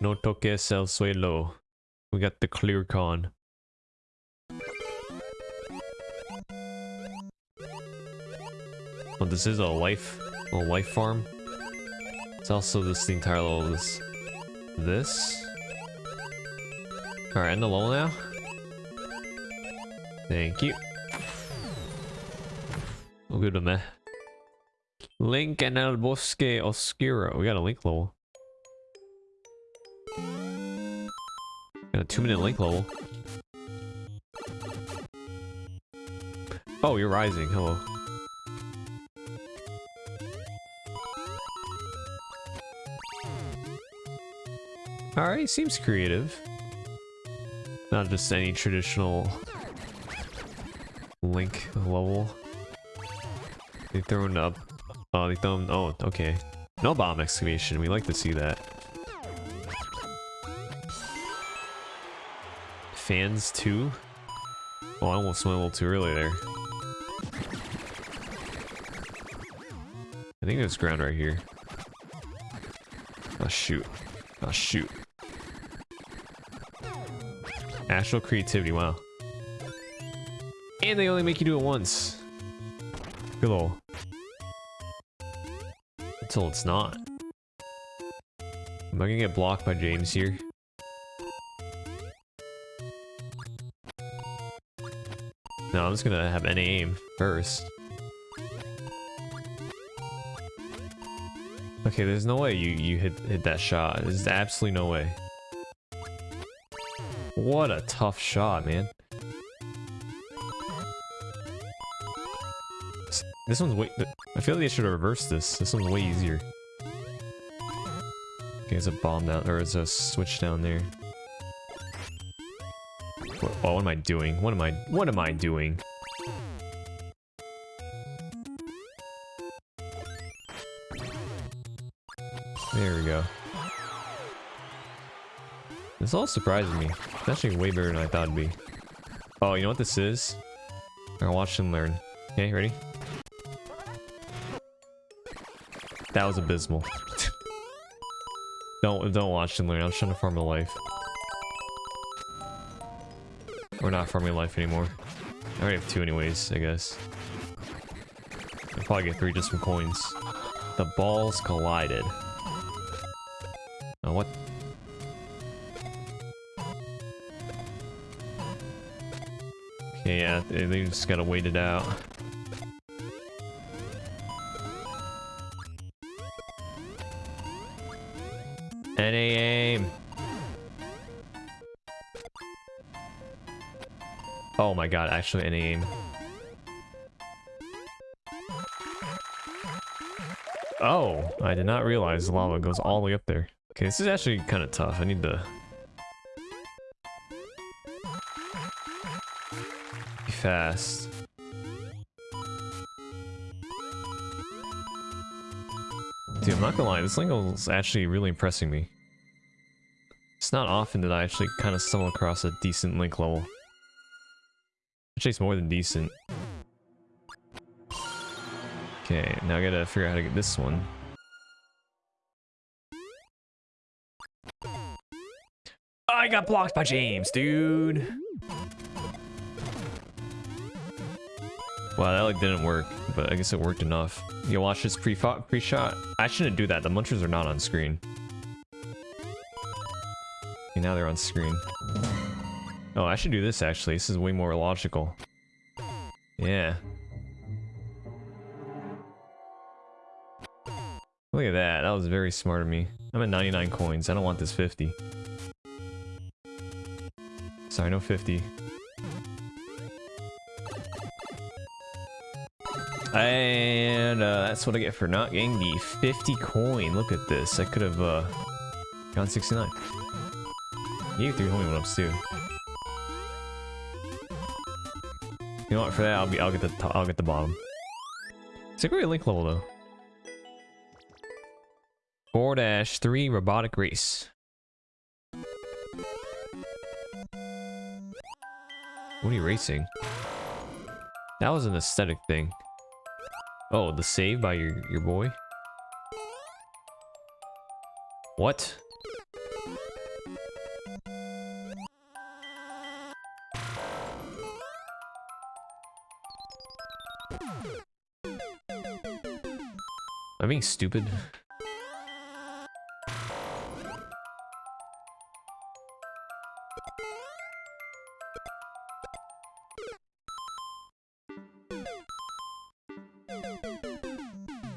No toque el suelo. We got the clear con. Oh, this is a life, a life farm. It's also this the entire level. This, this. All right, end the level now. Thank you. We'll go to me. Link and El Bosque Oscuro. We got a link level. Got a two minute link level. Oh, you're rising. Hello. Alright, seems creative. Not just any traditional Link level. They thrown up. Oh, they thrown. Oh, okay. No bomb excavation. We like to see that. Fans too. Oh, I almost went a little too early there. I think there's ground right here. Oh shoot. Oh shoot. Astral creativity, wow. And they only make you do it once. Good. Until it's not. Am I gonna get blocked by James here? No, I'm just gonna have NA aim first. Okay, there's no way you, you hit, hit that shot. There's absolutely no way. What a tough shot, man. This one's way... I feel like they should have reversed this. This one's way easier. Okay, there's a bomb down... Or there's a switch down there. What, what am I doing? What am I... What am I doing? There we go. This all surprises me. It's actually way better than I thought it'd be. Oh, you know what this is? I'll watch and learn. Okay, ready? That was abysmal. don't don't watch and learn. I'm trying to farm a life. We're not farming life anymore. I already have two anyways, I guess. I'll probably get three just from coins. The balls collided. Oh, what? Okay, yeah, they just gotta wait it out. My god, actually any aim. Oh, I did not realize the lava goes all the way up there. Okay, this is actually kind of tough. I need to... Be fast. Dude, I'm not gonna lie, this is actually really impressing me. It's not often that I actually kind of stumble across a decent Link level. It's more than decent. Okay, now I gotta figure out how to get this one. I got blocked by James, dude. Wow, that like didn't work, but I guess it worked enough. You watch this pre-shot? Pre I shouldn't do that. The munchers are not on screen. Okay, now they're on screen. Oh, I should do this actually. This is way more logical. Yeah. Look at that. That was very smart of me. I'm at 99 coins. I don't want this 50. Sorry, no 50. And uh, that's what I get for not getting the 50 coin. Look at this. I could have uh, gone 69. You three homie one ups too. You know what? For that, I'll be. I'll get the. I'll get the bottom. It's a great link level though. Four dash three robotic race. What are you racing? That was an aesthetic thing. Oh, the save by your your boy. What? I being stupid?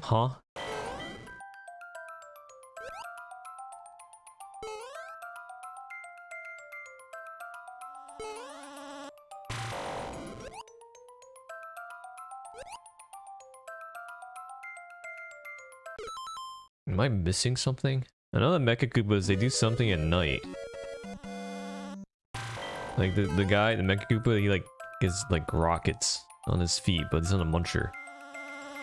Huh? Am I missing something? I know that Mecha Koopas, they do something at night. Like the, the guy, the Mecha Koopa, he like gets like rockets on his feet, but he's not a muncher.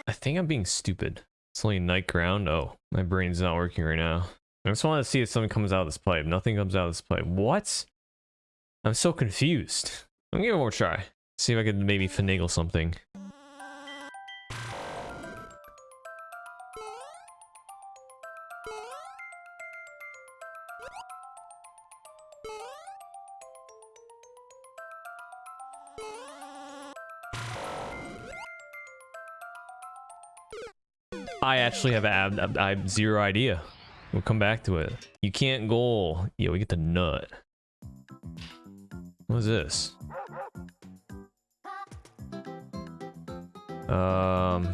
I think I'm being stupid. It's only night ground. Oh, my brain's not working right now. I just want to see if something comes out of this pipe. Nothing comes out of this pipe. What? I'm so confused. I'm gonna give it one more try. See if I can maybe finagle something. I actually have, ab I have zero idea. We'll come back to it. You can't goal. Yeah, we get the nut. What is this? Um.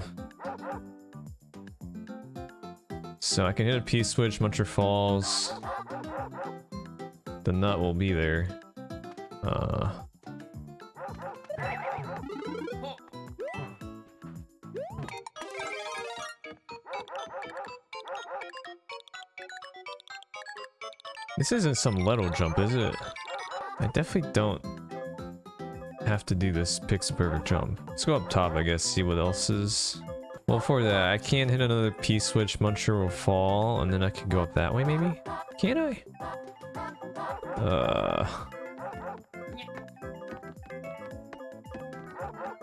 So I can hit a P-switch, Muncher falls. The nut will be there. Uh. This isn't some Leto jump, is it? I definitely don't have to do this pixel perfect jump. Let's go up top, I guess, see what else is. Well, for that, I can't hit another P-switch, Muncher will fall, and then I can go up that way, maybe? Can I? Uh...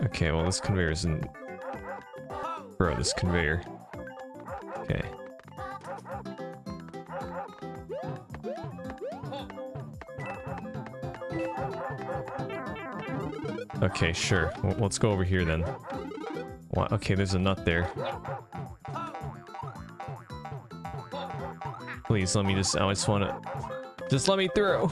Okay, well, this conveyor isn't... Bro, this conveyor. Okay. Okay, sure. Well, let's go over here then. Okay, there's a nut there. Please let me just, I just want to, just let me through.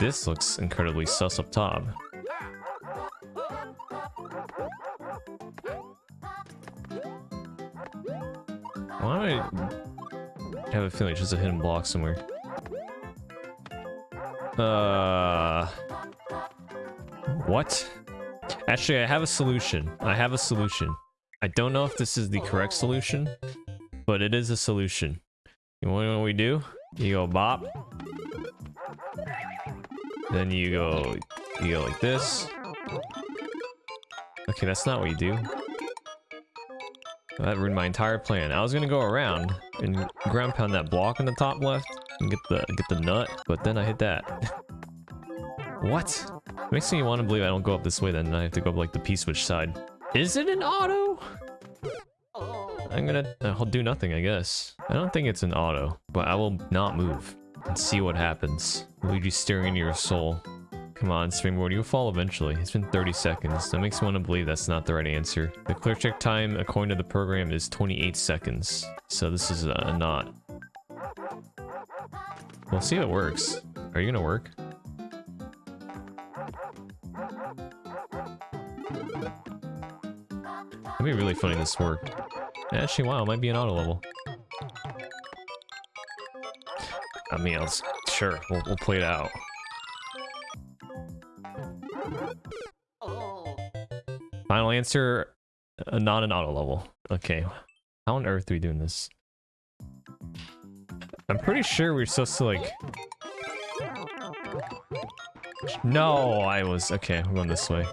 This looks incredibly sus up top. I have a feeling it's just a hidden block somewhere? Uh... What? Actually, I have a solution. I have a solution. I don't know if this is the correct solution, but it is a solution. You know what we do? You go bop. Then you go, you go like this. Okay, that's not what you do. That ruined my entire plan. I was gonna go around and ground pound that block in the top left and get the get the nut, but then I hit that. what? Makes me want to believe I don't go up this way then I have to go up like the P-switch side. Is it an auto? I'm gonna I'll do nothing, I guess. I don't think it's an auto, but I will not move and see what happens. Luigi staring into your soul. Come on, Springboard, you'll fall eventually. It's been 30 seconds. That makes me want to believe that's not the right answer. The clear check time, according to the program, is 28 seconds. So this is a, a not. We'll see if it works. Are you gonna work? That'd be really funny if this worked. Actually, wow, it might be an auto level. I mean, I'll, sure, we'll, we'll play it out. Final answer, uh, not an auto level. Okay. How on earth are we doing this? I'm pretty sure we're supposed to like... No, I was... Okay, I'm going this way.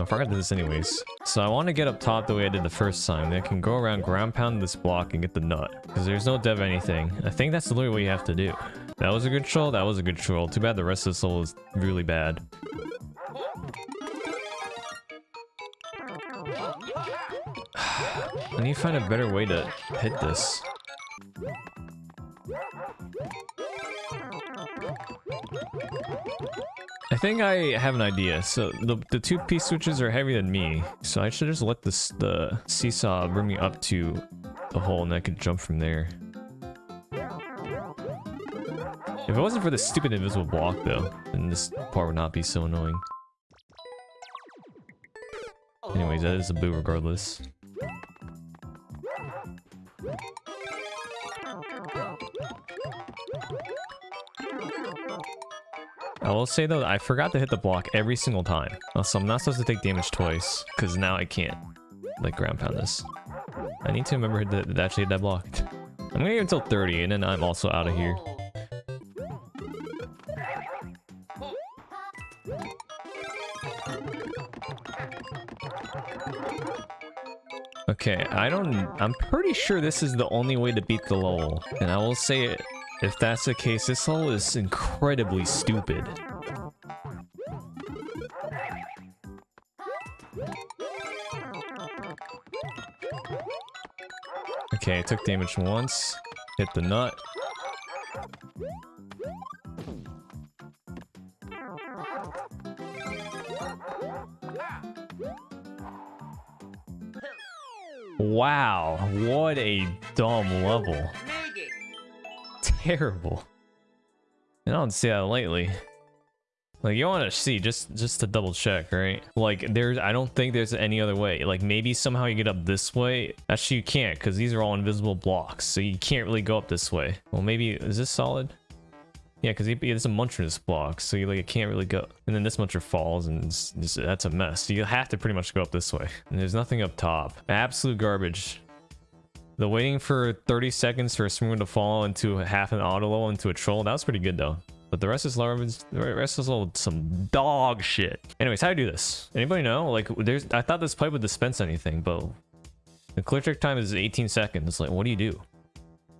No, I forgot to this anyways. So I want to get up top the way I did the first time. Then I can go around, ground pound this block, and get the nut. Because there's no dev anything. I think that's literally what you have to do. That was a good troll. That was a good troll. Too bad the rest of this level is really bad. I need to find a better way to hit this. Think I have an idea. So the, the two P switches are heavier than me. So I should just let this the seesaw bring me up to the hole and I could jump from there. If it wasn't for the stupid invisible block though, then this part would not be so annoying. Anyways, that is a boo regardless. I will say though, I forgot to hit the block every single time. So I'm not supposed to take damage twice, because now I can't, like, ground pound this. I need to remember to, to actually hit that block. I'm gonna get until 30, and then I'm also out of here. Okay, I don't... I'm pretty sure this is the only way to beat the level. And I will say it, if that's the case, this level is incredibly stupid. Okay, I took damage once. Hit the nut. Wow, what a dumb level. Terrible. And I don't see that lately. Like you want to see just just to double check, right? Like there's I don't think there's any other way. Like maybe somehow you get up this way. Actually you can't because these are all invisible blocks. So you can't really go up this way. Well maybe is this solid? Yeah, because there's a muncher block, so you like it can't really go. And then this muncher falls, and it's, it's, that's a mess. So you have to pretty much go up this way. And there's nothing up top. Absolute garbage. The waiting for 30 seconds for a swimmer to fall into half an auto level into a troll, that was pretty good though. But the rest is garbage. The rest is all some dog shit. Anyways, how do I do this? Anybody know? Like, there's. I thought this pipe would dispense anything, but the clear trick time is 18 seconds. Like, what do you do?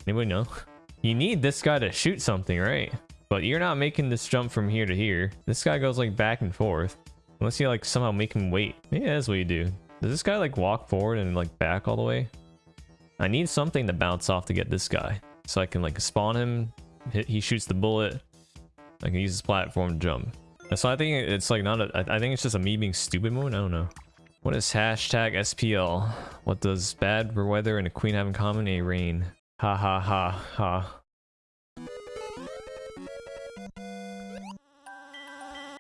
Anybody know? You need this guy to shoot something, right? But you're not making this jump from here to here. This guy goes like back and forth. Unless you like somehow make him wait. Maybe that's what you do. Does this guy like walk forward and like back all the way? I need something to bounce off to get this guy. So I can like spawn him. He shoots the bullet. I can use this platform to jump. So I think it's like not a, I think it's just a me being stupid mode. I don't know. What is hashtag SPL? What does bad weather and a queen have in common? A rain. Ha ha ha ha.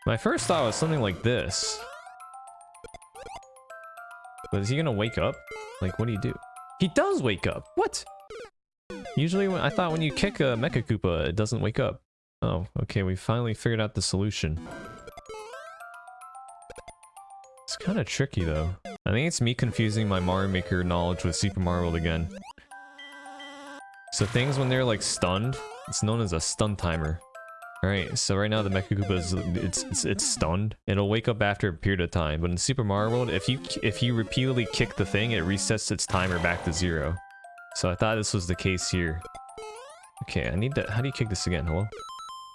My first thought was something like this. But is he gonna wake up? Like, what do you do? He does wake up! What? Usually, when I thought when you kick a Mecha Koopa, it doesn't wake up. Oh, okay, we finally figured out the solution. It's kind of tricky, though. I think it's me confusing my Mario Maker knowledge with Super Mario World again. So things when they're, like, stunned, it's known as a stun timer. Alright, so right now the Mecha Koopa is it's, it's it's stunned. It'll wake up after a period of time, but in Super Mario World, if you if you repeatedly kick the thing, it resets its timer back to zero. So I thought this was the case here. Okay, I need to. How do you kick this again? Hello?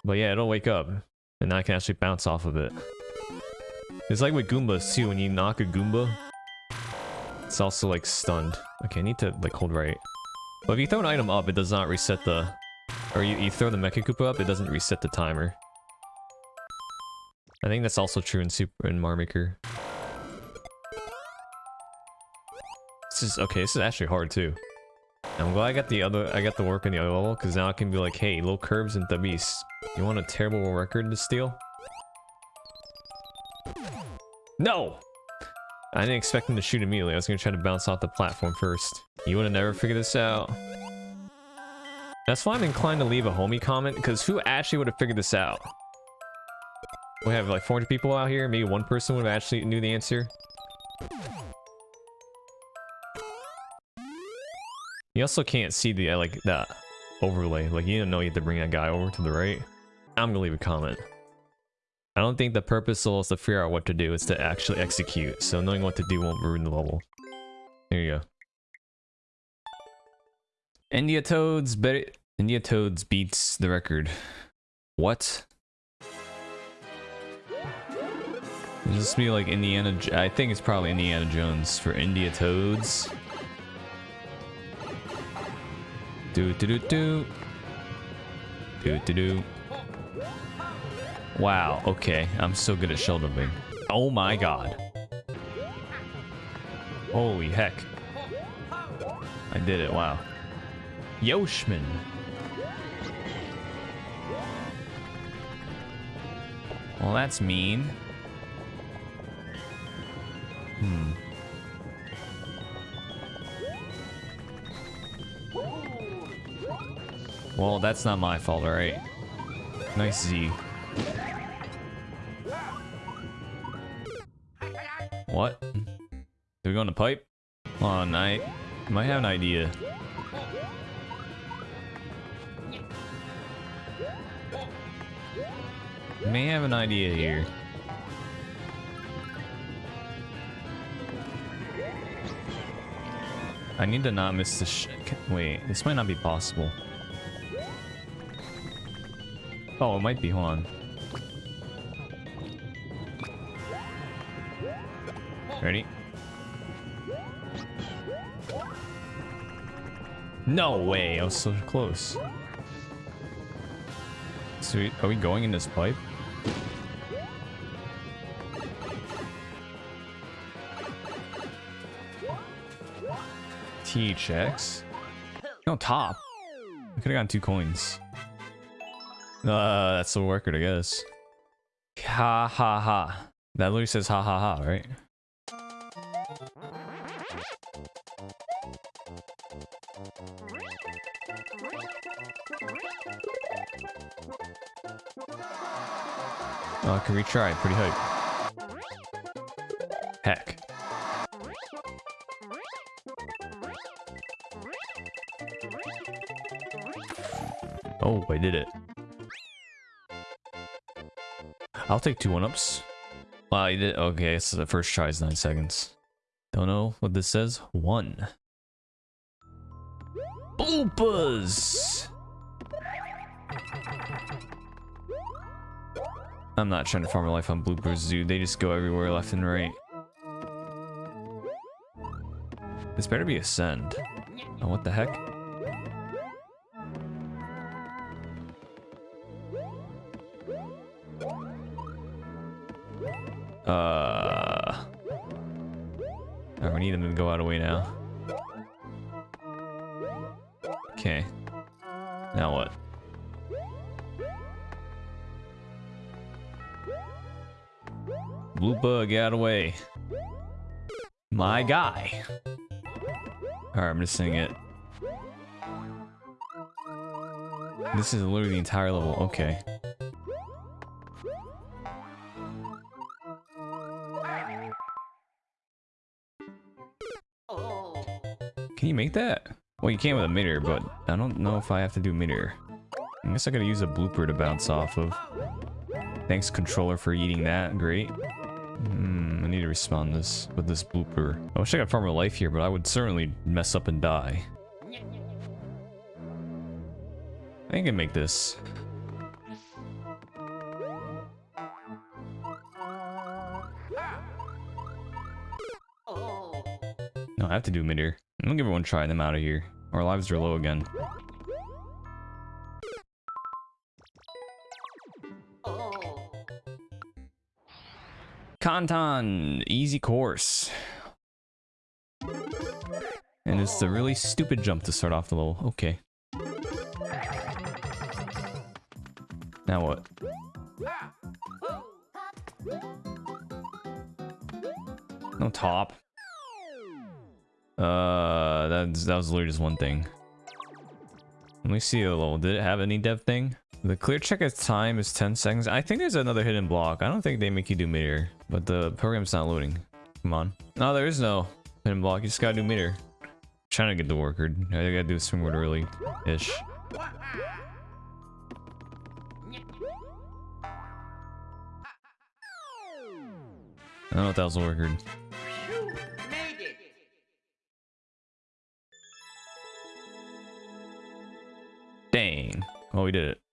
But yeah, it'll wake up, and I can actually bounce off of it. It's like with Goombas too. When you knock a Goomba, it's also like stunned. Okay, I need to like hold right. But if you throw an item up, it does not reset the or you, you throw the Mecha Koopa up, it doesn't reset the timer. I think that's also true in Super in Mario Maker. This is okay. This is actually hard too. I'm glad I got the other. I got the work in the other level because now I can be like, hey, low curves and the beast. You want a terrible record to steal? No. I didn't expect him to shoot immediately. I was gonna try to bounce off the platform first. You would have never figured this out. That's why I'm inclined to leave a homie comment, because who actually would have figured this out? We have like 400 people out here, maybe one person would have actually knew the answer. You also can't see the, uh, like, the overlay. Like, you didn't know you had to bring that guy over to the right. I'm gonna leave a comment. I don't think the purpose is to figure out what to do, it's to actually execute. So knowing what to do won't ruin the level. There you go. India Toads India Toads beats the record. What? Is this be like Indiana? I think it's probably Indiana Jones for India Toads. Do do do do. Do do do. Wow, okay. I'm so good at shell jumping. Oh my god. Holy heck. I did it, wow. Yoshman. Well, that's mean. Hmm. Well, that's not my fault, alright? Nice Z. What? Do we go in the pipe? Oh, night. Might have an idea. May have an idea here. I need to not miss the sh- Wait, this might not be possible. Oh, it might be. Hold on. Ready? No way, I was so close. Sweet. Are we going in this pipe? T checks. No, top. I could have gotten two coins. Uh, that's the record, I guess. Ha ha ha. That literally says ha ha ha, right? Oh, I can retry. Pretty hype. I did it. I'll take two one-ups. Wow, you did. Okay, so the first try is nine seconds. Don't know what this says. One. Bloopers! I'm not trying to farm a life on bloopers, dude. They just go everywhere left and right. This better be ascend. Oh, what the heck? Uh... Oh, we need them to go out of way now. Okay. Now what? Blue bug out of way. My guy. Alright, I'm just sing it. This is literally the entire level. Okay. Make that? Well, you can with a mirror, but I don't know if I have to do mirror. I guess I gotta use a blooper to bounce off of. Thanks, controller, for eating that. Great. Hmm, I need to respond this with this blooper. I wish I could farm a life here, but I would certainly mess up and die. I think I can make this. No, I have to do mid here. I'm gonna give it one try and I'm out of here. Our lives are low again. Kantan, easy course. And it's a really stupid jump to start off the level. Okay. Now what? No top. Uh, that, that was literally just one thing. Let me see a little. Did it have any dev thing? The clear check at time is 10 seconds. I think there's another hidden block. I don't think they make you do meter, but the program's not loading. Come on. No, there is no hidden block. You just gotta do meter. I'm trying to get the worker. I gotta do a swing word early-ish. I don't know if that was a worker. Dang. Oh, we did it.